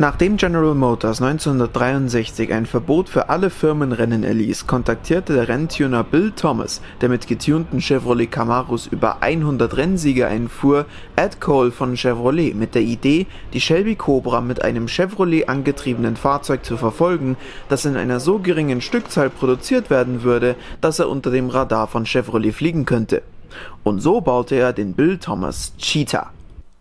Nachdem General Motors 1963 ein Verbot für alle Firmenrennen erließ, kontaktierte der Renntuner Bill Thomas, der mit getunten Chevrolet Camaros über 100 Rennsiege einfuhr, Ed Cole von Chevrolet mit der Idee, die Shelby Cobra mit einem Chevrolet angetriebenen Fahrzeug zu verfolgen, das in einer so geringen Stückzahl produziert werden würde, dass er unter dem Radar von Chevrolet fliegen könnte. Und so baute er den Bill Thomas Cheetah.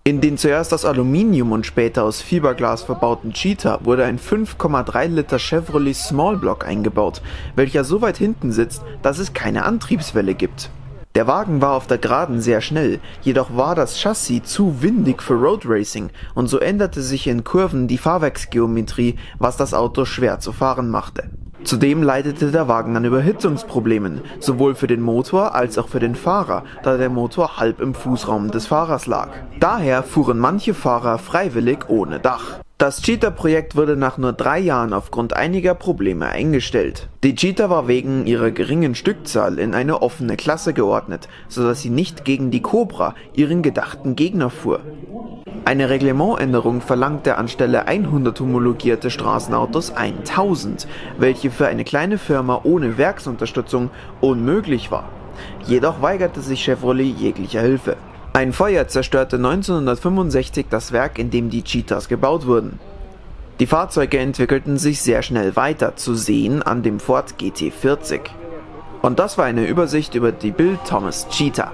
In den zuerst aus Aluminium und später aus Fiberglas verbauten Cheetah wurde ein 5,3 Liter Chevrolet Small Block eingebaut, welcher so weit hinten sitzt, dass es keine Antriebswelle gibt. Der Wagen war auf der Geraden sehr schnell, jedoch war das Chassis zu windig für Road Racing und so änderte sich in Kurven die Fahrwerksgeometrie, was das Auto schwer zu fahren machte. Zudem leidete der Wagen an Überhitzungsproblemen, sowohl für den Motor als auch für den Fahrer, da der Motor halb im Fußraum des Fahrers lag. Daher fuhren manche Fahrer freiwillig ohne Dach. Das Cheetah-Projekt wurde nach nur drei Jahren aufgrund einiger Probleme eingestellt. Die Cheetah war wegen ihrer geringen Stückzahl in eine offene Klasse geordnet, sodass sie nicht gegen die Cobra, ihren gedachten Gegner, fuhr. Eine Reglementänderung verlangte anstelle 100 homologierte Straßenautos 1000, welche für eine kleine Firma ohne Werksunterstützung unmöglich war. Jedoch weigerte sich Chevrolet jeglicher Hilfe. Ein Feuer zerstörte 1965 das Werk, in dem die Cheetahs gebaut wurden. Die Fahrzeuge entwickelten sich sehr schnell weiter, zu sehen an dem Ford GT40. Und das war eine Übersicht über die Bill Thomas Cheetah.